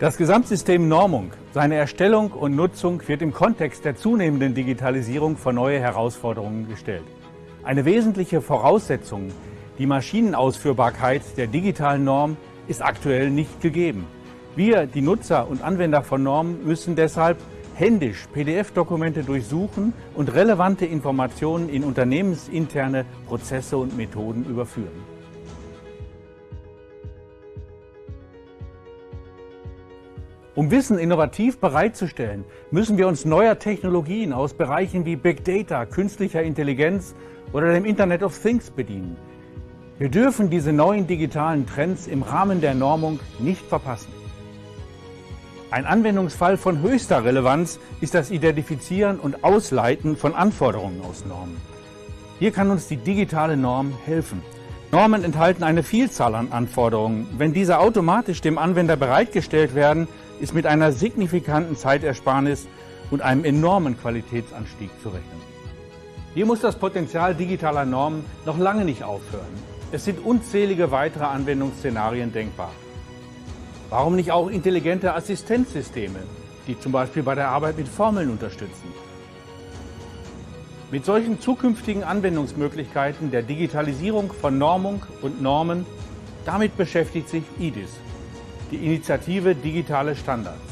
Das Gesamtsystem Normung, seine Erstellung und Nutzung wird im Kontext der zunehmenden Digitalisierung vor neue Herausforderungen gestellt. Eine wesentliche Voraussetzung, die Maschinenausführbarkeit der digitalen Norm, ist aktuell nicht gegeben. Wir, die Nutzer und Anwender von Normen, müssen deshalb händisch PDF-Dokumente durchsuchen und relevante Informationen in unternehmensinterne Prozesse und Methoden überführen. Um Wissen innovativ bereitzustellen, müssen wir uns neuer Technologien aus Bereichen wie Big Data, künstlicher Intelligenz oder dem Internet of Things bedienen. Wir dürfen diese neuen digitalen Trends im Rahmen der Normung nicht verpassen. Ein Anwendungsfall von höchster Relevanz ist das Identifizieren und Ausleiten von Anforderungen aus Normen. Hier kann uns die digitale Norm helfen. Normen enthalten eine Vielzahl an Anforderungen. Wenn diese automatisch dem Anwender bereitgestellt werden, ist mit einer signifikanten Zeitersparnis und einem enormen Qualitätsanstieg zu rechnen. Hier muss das Potenzial digitaler Normen noch lange nicht aufhören. Es sind unzählige weitere Anwendungsszenarien denkbar. Warum nicht auch intelligente Assistenzsysteme, die zum Beispiel bei der Arbeit mit Formeln unterstützen? Mit solchen zukünftigen Anwendungsmöglichkeiten der Digitalisierung von Normung und Normen, damit beschäftigt sich IDIS, die Initiative Digitale Standards.